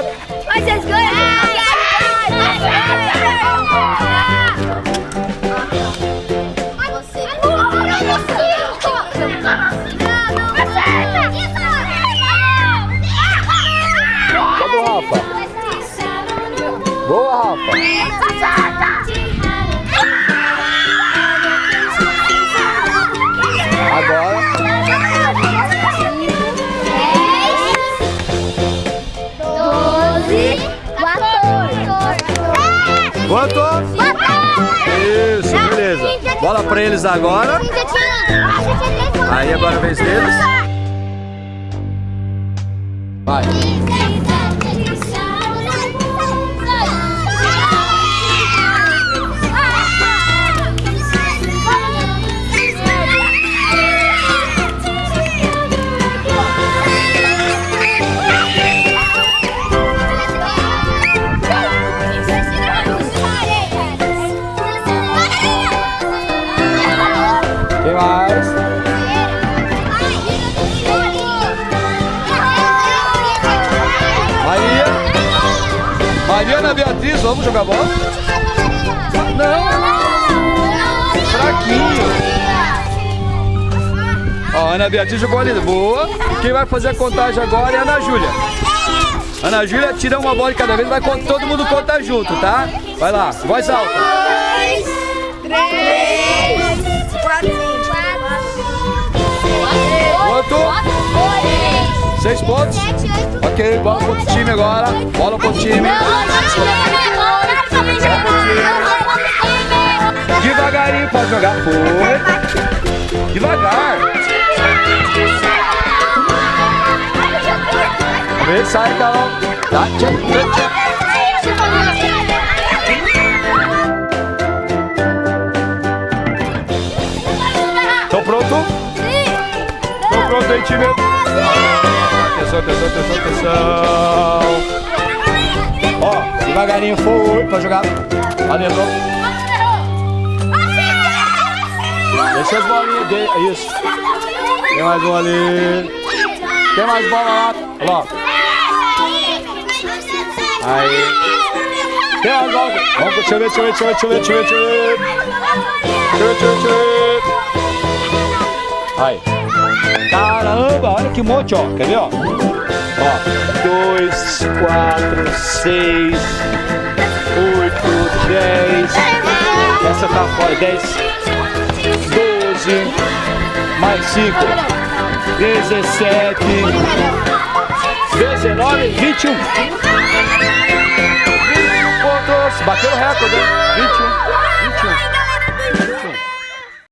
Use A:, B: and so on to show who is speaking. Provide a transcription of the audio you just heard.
A: obrigado. Mas vocês ganham. Boa, Rafa! Boa, Rafa! Quanto? Isso, beleza. Bola pra eles agora. Aí agora a vez deles. Vai. Quem mais? Maria. Mariana Beatriz, vamos jogar bola? Não. Fraquinho. Ó, Ana Beatriz jogou ali. Boa. Quem vai fazer a contagem agora é a Ana Júlia. Ana Júlia, tira uma bola de cada vez, vai todo mundo contar junto, tá? Vai lá, voz alta. Quanto? Seis pontos? Ok, bola pro outro time agora. Bola pro outro time. Devagarinho, pode jogar. Foi. Devagar. Ver, sai, Carol. Tá, tchau, pronto? Estão pronto aí, time? Atenção, atenção, atenção, atenção. Ó, devagarinho, foi pra jogar. Ali, entrou. Deixa as bolinhas dele. Isso. Tem mais um ali. Tem mais bola lá. Olha lá. Aí. Tem mais bola. Vamos, deixa eu ver, deixa eu ver, deixa eu ver, deixa eu ver, deixa eu ver. Deixa eu ver, deixa eu ver. Aí. Caramba, monte, ó. Quer ver, ó? Ó, dois, quatro, seis, oito, dez. Essa tá fora, dez, doze, mais cinco, dezessete, dezenove, vinte e um. Pontos, bateu o recorde, hein? 21.